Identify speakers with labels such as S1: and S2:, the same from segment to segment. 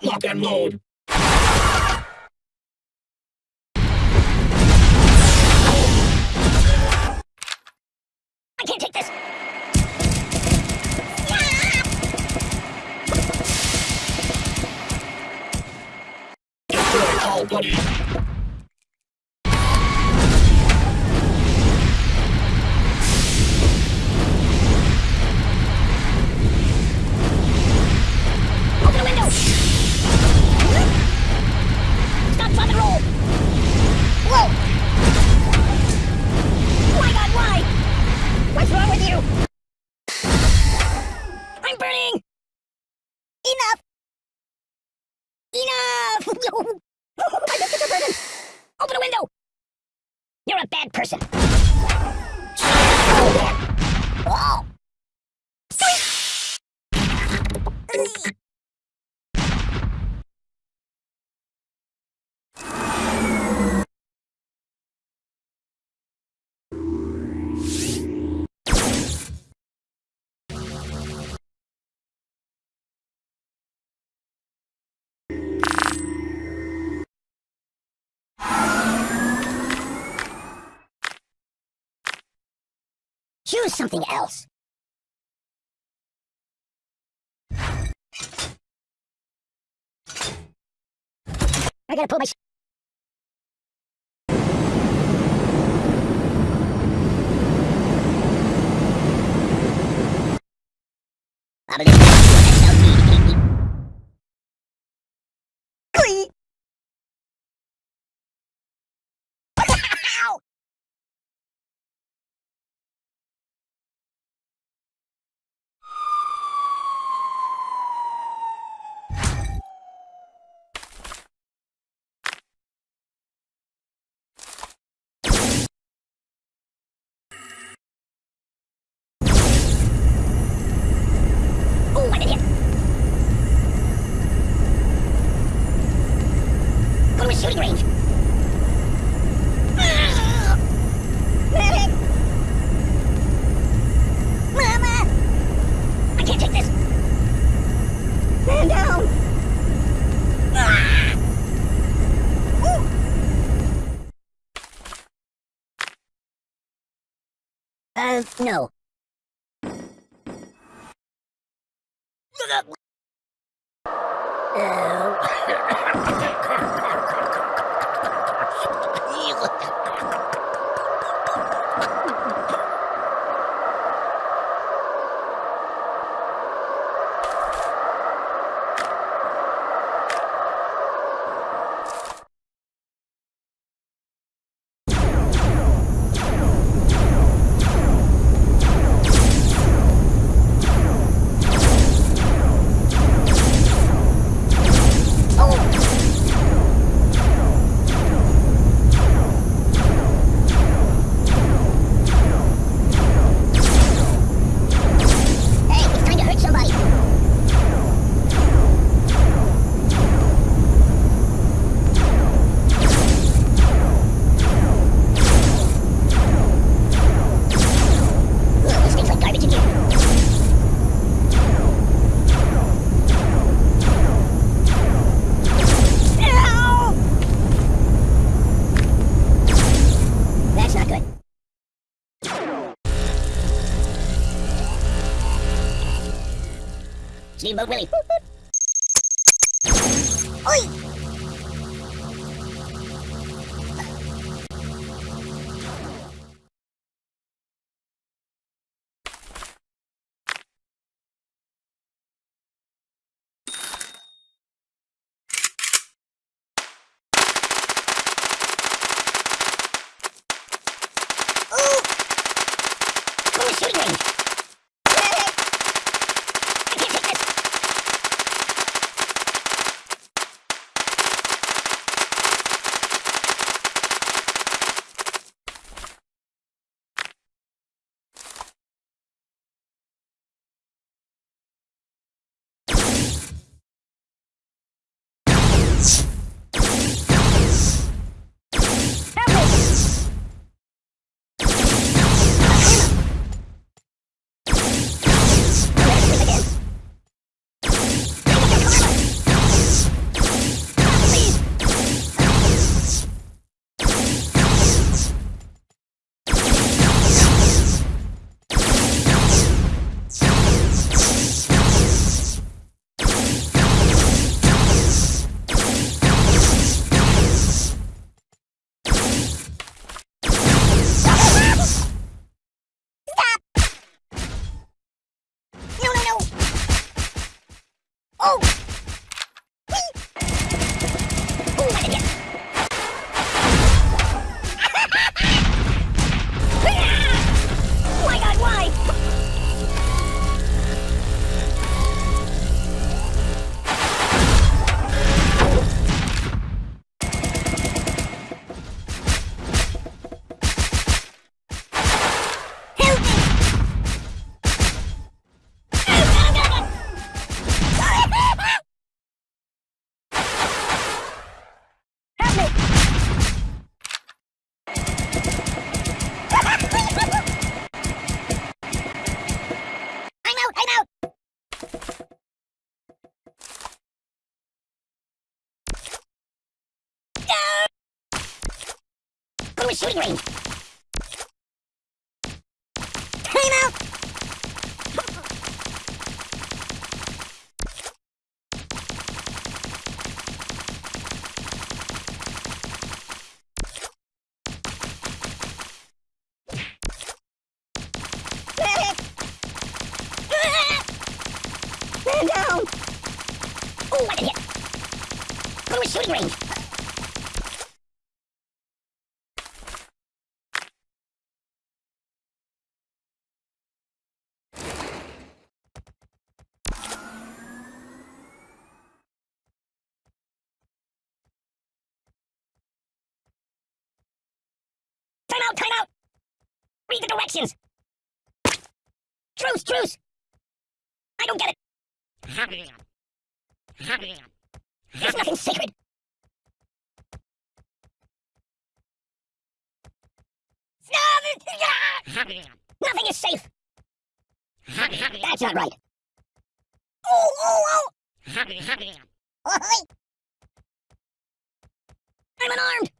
S1: Lock and load.
S2: I can't take this!
S1: Destroy all buddies.
S2: Enough! My biscuits are burning! Open the window! You're a bad person. Oh! Choose something else. I gotta pull my... I believe A shooting range. Mama! I can't take this. Down! Ah! Ooh! Uh, no. Hey, Steamboat Willie. Oi! Peace. A shooting range. Out. Man down! Oh, I did hit! Go to a shooting range! Read the directions! Truce, truce! I don't get it! There's nothing sacred. Nothing is safe. That's not right. Oh, oh, oh! I'm unarmed.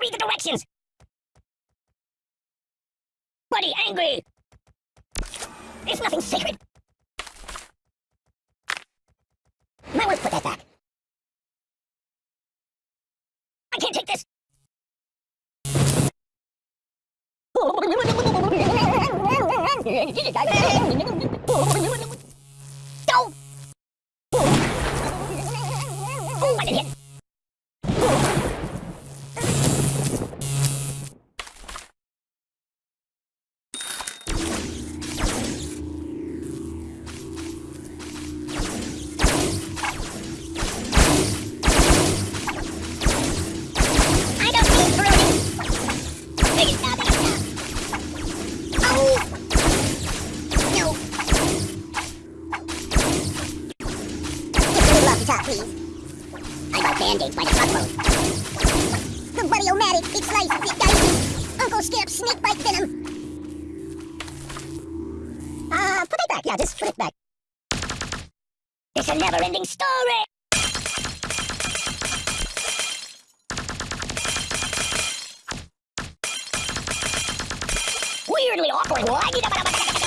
S2: Read the directions. Buddy, angry. There's nothing sacred. Want to put that back. I can't take this. it back. Yeah, just put it back. It's a never-ending story. Weirdly awkward.